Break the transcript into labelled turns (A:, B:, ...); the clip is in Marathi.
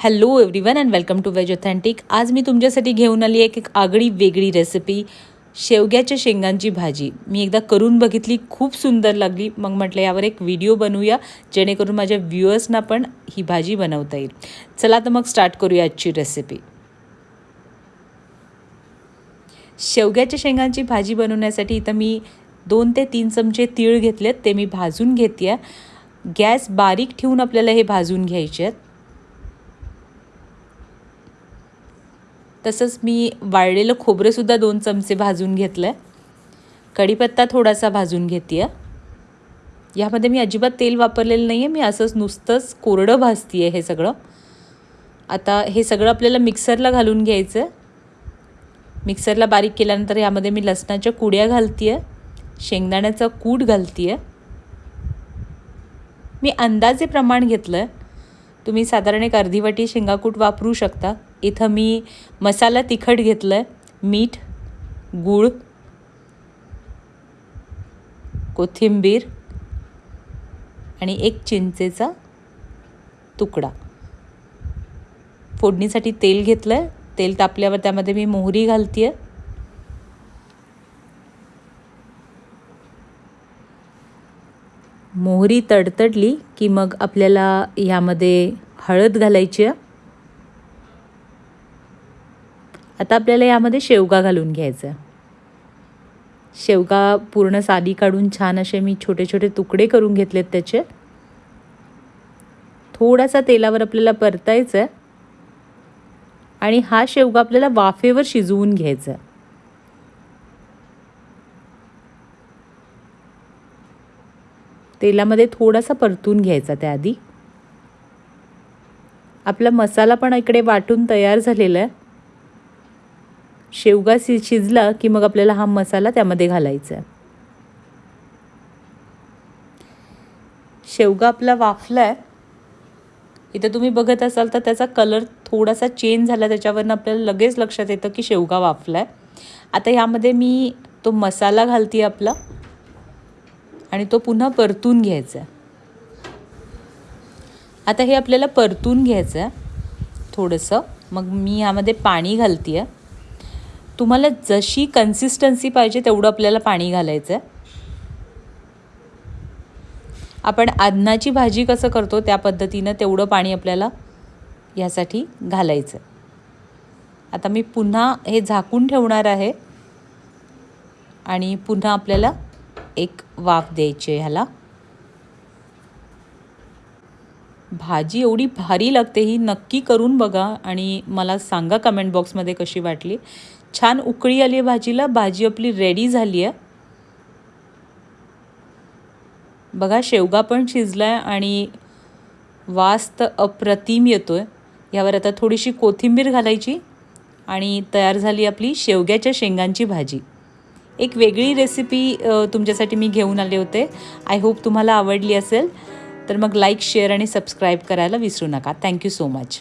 A: Hello everyone and welcome to veg authentic आज मी तुमच्यासाठी घेऊन आली एक एक आगळी वेगळी रेसिपी शेवग्याच्या शेंगांची भाजी. मी एकदा करून बघितली खूप सुंदर लागली. मग म्हटलं यावर एक व्हिडिओ बनवूया जेणेकरून माझ्या व्ह्युअर्सना पण ही भाजी बनवता येईल. चला तर मग स्टार्ट करूया आजची रेसिपी शेवग्याच्या शेंगांची भाजी बनवण्यासाठी इथं मी दोन ते तीन चमचे तीळ घेतलेत ते मी भाजून घेते गॅस बारीक ठेवून आपल्याला हे भाजून घ्यायचे आहेत. तसंच मी वाळलेलं खोबरंसुद्धा दोन चमचे भाजून घेतलं आहे कढीपत्ता थोडासा भाजून घेते आहे यामध्ये मी अजिबात तेल वापरलेलं नाही आहे मी असंच नुसतंच कोरडं भाजते आहे हे सगळं. आता हे सगळं आपल्याला मिक्सरला घालून घ्यायचं आहे मिक्सरला बारीक केल्यानंतर यामध्ये मी लसणाच्या कुड्या घालते आहे शेंगदाण्याचा कूट घालते आहे मी अंदाजे प्रमाण घेतलं आहे तुम्ही साधारण एक अर्धी वाटी शेंगाकूट वापरू शकता. इथं मी मसाला तिखट घेतलं आहे मीठ गूळ कोथिंबीर आणि एक चिंचेचा तुकडा. फोडणीसाठी तेल घेतलं आहे तेल तापल्यावर त्यामध्ये मी मोहरी घालते आहे मोहरी तडतडली की मग आपल्याला ह्यामध्ये हळद घालायची आहे. आता आपल्याला यामध्ये शेवगा घालून घ्यायचा शेवगा पूर्ण साली काढून छान असे मी छोटे छोटे तुकडे करून घेतलेत त्याचे. थोडासा तेलावर आपल्याला परतायचं आहे आणि हा शेवगा आपल्याला वाफेवर शिजवून घ्यायचा आहे तेलामध्ये थोडासा परतून घ्यायचा त्याआधी. आपला मसाला पण इकडे वाटून तयार झालेला आहे. शेवगा शि शिजला की मग आपल्याला हा मसाला त्यामध्ये घालायचा आहे. शेवगा आपला वाफला आहे. इथं तुम्ही बघत असाल तर त्याचा कलर थोडासा चेंज झाला. त्याच्यावरनं आपल्याला लगेच लक्षात येतं की शेवगा वाफला आहे. आता ह्यामध्ये मी तो मसाला घालते आपला आणि तो पुन्हा परतून घ्यायचा आहे. आता हे आपल्याला परतून घ्यायचं आहे. थोडंसं. मग मी ह्यामध्ये पाणी घालते आहे तुम्हाला जशी कन्सिस्टन्सी पाहिजे तेवढं आपल्याला पाणी घालायचं आहे आपण अन्नाची भाजी कसं करतो त्या पद्धतीनं तेवढं पाणी आपल्याला ह्यासाठी घालायचं आता मी पुन्हा हे झाकून ठेवणार आहे. आणि पुन्हा आपल्याला एक वाफ द्यायची आहे ह्याला. भाजी एवढी भारी लागते ही नक्की करून बघा आणि मला सांगा कमेंट बॉक्समध्ये कशी वाटली. छान उकळी आली आहे भाजीला. भाजी आपली रेडी झाली आहे. बघा शेवगा पण शिजला आहे आणि वास तर अप्रतिम येतो आहे यावर आता थोडीशी कोथिंबीर घालायची आणि तयार झाली आपली शेवग्याच्या शेंगांची भाजी. एक वेगळी रेसिपी तुमच्यासाठी मी घेऊन आले होते. आय होप तुम्हाला आवडली असेल. तर मग लाईक शेअर आणि सबस्क्राईब करायला विसरू नका. Thank you so much